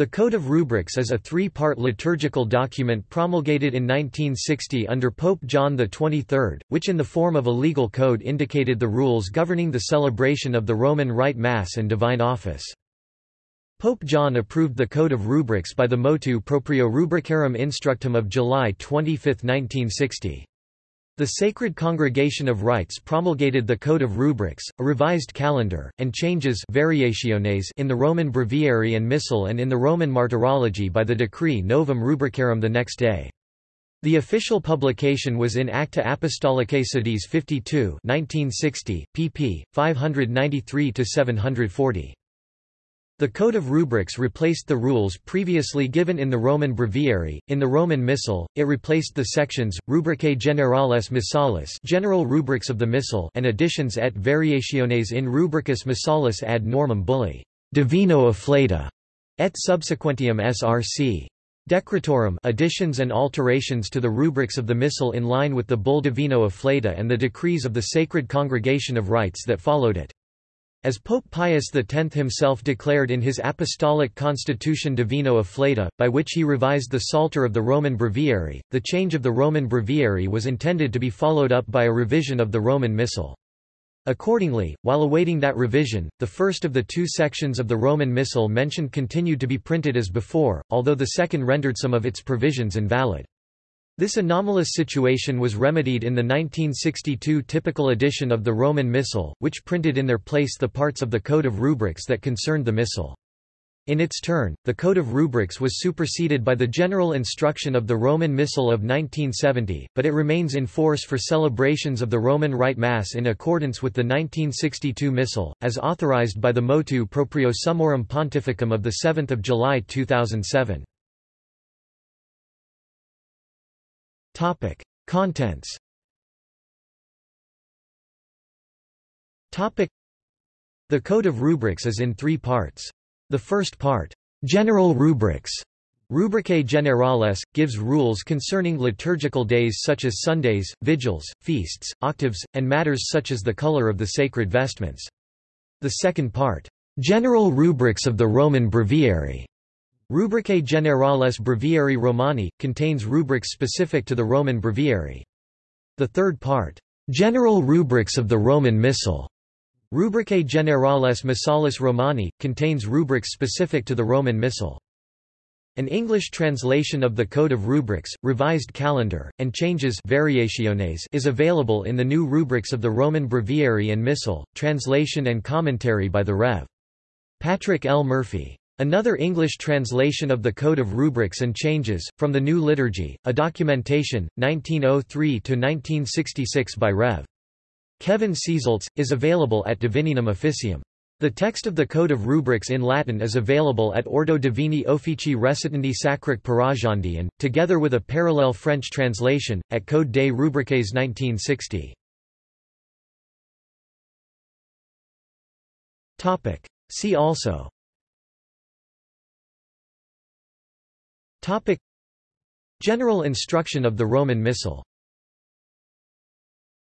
The Code of Rubrics is a three-part liturgical document promulgated in 1960 under Pope John XXIII, which in the form of a legal code indicated the rules governing the celebration of the Roman Rite Mass and Divine Office. Pope John approved the Code of Rubrics by the motu proprio Rubricarum Instructum of July 25, 1960. The Sacred Congregation of Rites promulgated the Code of Rubrics, a revised calendar, and changes variationes in the Roman Breviary and Missal and in the Roman Martyrology by the decree Novum Rubricarum the next day. The official publication was in Acta Apostolicae Sedis 52 1960, pp. 593–740. The Code of Rubrics replaced the rules previously given in the Roman Breviary. In the Roman Missal, it replaced the sections Rubricae generales missalis, general rubrics of the Missal, and additions et variationes in rubricis missalis ad normam Bullae divino afflatu et subsequentium src. Decretorum additions and alterations to the rubrics of the Missal in line with the Bull Divino Afflatu and the decrees of the Sacred Congregation of Rites that followed it. As Pope Pius X himself declared in his Apostolic Constitution Divino Afflatu, by which he revised the Psalter of the Roman Breviary, the change of the Roman Breviary was intended to be followed up by a revision of the Roman Missal. Accordingly, while awaiting that revision, the first of the two sections of the Roman Missal mentioned continued to be printed as before, although the second rendered some of its provisions invalid. This anomalous situation was remedied in the 1962 typical edition of the Roman Missal, which printed in their place the parts of the Code of Rubrics that concerned the Missal. In its turn, the Code of Rubrics was superseded by the General Instruction of the Roman Missal of 1970, but it remains in force for celebrations of the Roman Rite Mass in accordance with the 1962 Missal, as authorized by the motu proprio Summorum Pontificum of 7 July 2007. Topic: Contents. Topic: The Code of Rubrics is in three parts. The first part, General Rubrics, Rubricae Generales, gives rules concerning liturgical days such as Sundays, vigils, feasts, octaves, and matters such as the color of the sacred vestments. The second part, General Rubrics of the Roman Breviary, Rubricae Generales Breviarii Romani, contains rubrics specific to the Roman Breviary. The third part, General Rubrics of the Roman Missal, Rubricae Generales Missalis Romani, contains rubrics specific to the Roman Missal. An English translation of the Code of Rubrics, revised calendar, and changes variationes is available in the new rubrics of the Roman Breviary and Missal, translation and commentary by the Rev. Patrick L. Murphy. Another English translation of the Code of Rubrics and Changes, from the New Liturgy, a documentation, 1903–1966 by Rev. Kevin Seasoltz, is available at Divinum Officium. The text of the Code of Rubrics in Latin is available at Ordo Divini Officii Recitandi Sacrae Peragendi and, together with a parallel French translation, at Code des Rubriques 1960. See also Topic. General instruction of the Roman Missal